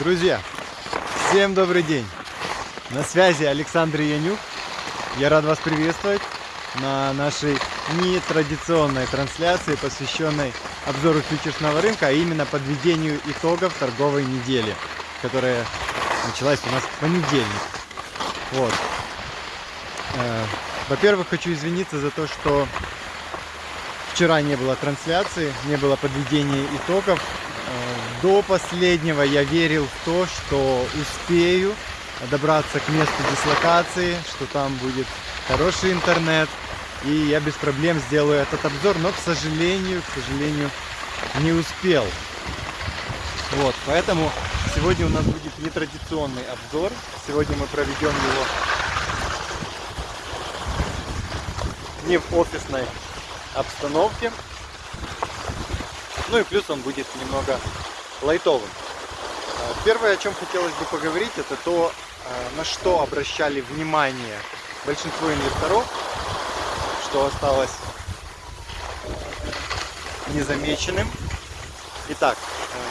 Друзья, всем добрый день! На связи Александр Янюк. Я рад вас приветствовать на нашей нетрадиционной трансляции, посвященной обзору фьючерсного рынка, а именно подведению итогов торговой недели, которая началась у нас в понедельник. Вот. Э, во-первых, хочу извиниться за то, что вчера не было трансляции, не было подведения итогов. До последнего я верил в то, что успею добраться к месту дислокации, что там будет хороший интернет, и я без проблем сделаю этот обзор, но, к сожалению, к сожалению, не успел. Вот, поэтому сегодня у нас будет нетрадиционный обзор. Сегодня мы проведем его не в офисной обстановке, ну и плюс он будет немного лайтовым. А, первое, о чем хотелось бы поговорить, это то, а, на что обращали внимание большинство инвесторов, что осталось незамеченным. Итак,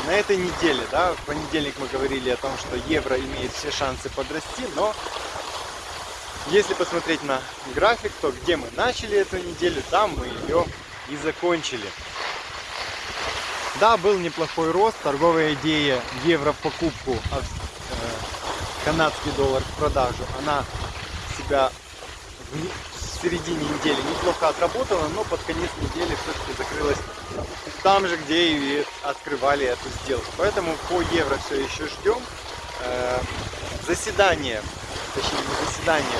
на этой неделе, да, в понедельник мы говорили о том, что евро имеет все шансы подрасти, но если посмотреть на график, то где мы начали эту неделю, там мы ее и закончили. Да, был неплохой рост, торговая идея евро в покупку, а э, канадский доллар в продажу, она себя в середине недели неплохо отработала, но под конец недели все-таки закрылась там же, где и открывали эту сделку. Поэтому по евро все еще ждем. Э, заседание, точнее не заседание,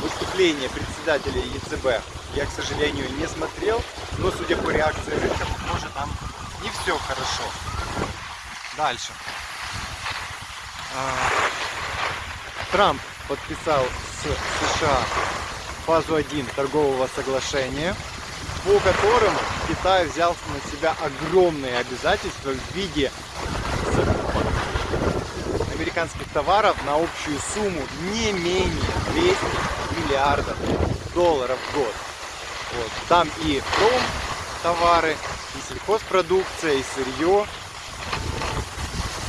выступление председателя ЕЦБ я, к сожалению, не смотрел, но судя по реакции рынка, похоже, там не все хорошо. Дальше. А, Трамп подписал с США фазу 1 торгового соглашения, по которому Китай взял на себя огромные обязательства в виде американских товаров на общую сумму не менее 200 миллиардов долларов в год. Вот. Там и пром товары, и сельхозпродукция, и сырье.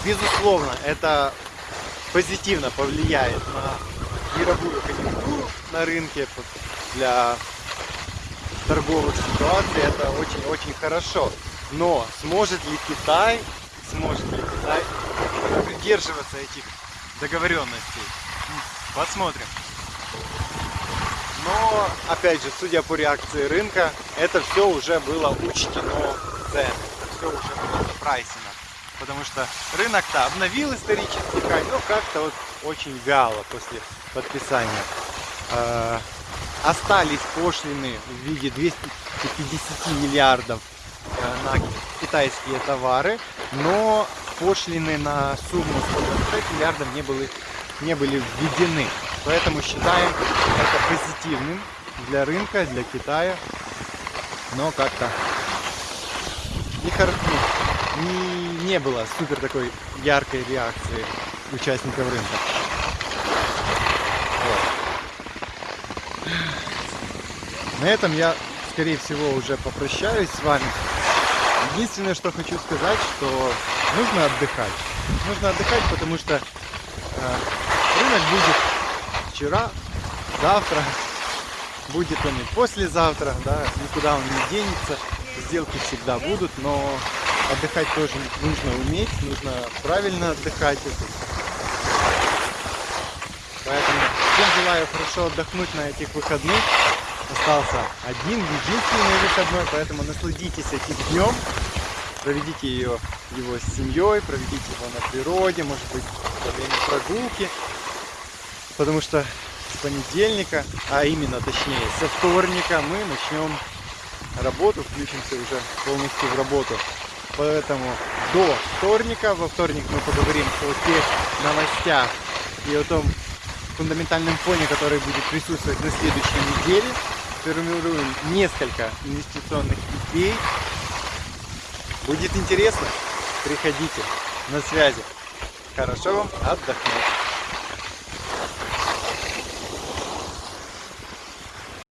Безусловно, это позитивно повлияет на мировую конъюнктуру на рынке для торговых ситуаций. Это очень-очень хорошо. Но сможет ли Китай, сможет ли Китай придерживаться этих договоренностей? Посмотрим. Но, опять же, судя по реакции рынка, это все уже было учтено цены. Это все уже было запрайсено. Потому что рынок-то обновил исторический хай, но как-то вот очень вяло после подписания. Э, остались пошлины в виде 250 миллиардов э, на китайские товары, но пошлины на сумму 125 миллиардов не были, не были введены. Поэтому считаем это позитивным для рынка, для Китая. Но как-то не, ну, не, не было супер такой яркой реакции участников рынка. Вот. На этом я, скорее всего, уже попрощаюсь с вами. Единственное, что хочу сказать, что нужно отдыхать. Нужно отдыхать, потому что э, рынок будет вчера, завтра, будет он и послезавтра, да, никуда он не денется, сделки всегда будут, но отдыхать тоже нужно уметь, нужно правильно отдыхать. Поэтому всем желаю хорошо отдохнуть на этих выходных. Остался один, единственный выходной, поэтому насладитесь этим днем, проведите ее, его с семьей, проведите его на природе, может быть, во время прогулки потому что с понедельника, а именно точнее со вторника мы начнем работу, включимся уже полностью в работу. Поэтому до вторника, во вторник мы поговорим о тех новостях и о том фундаментальном фоне, который будет присутствовать на следующей неделе. Сформируем несколько инвестиционных идей. Будет интересно? Приходите на связи. Хорошо вам отдохнуть.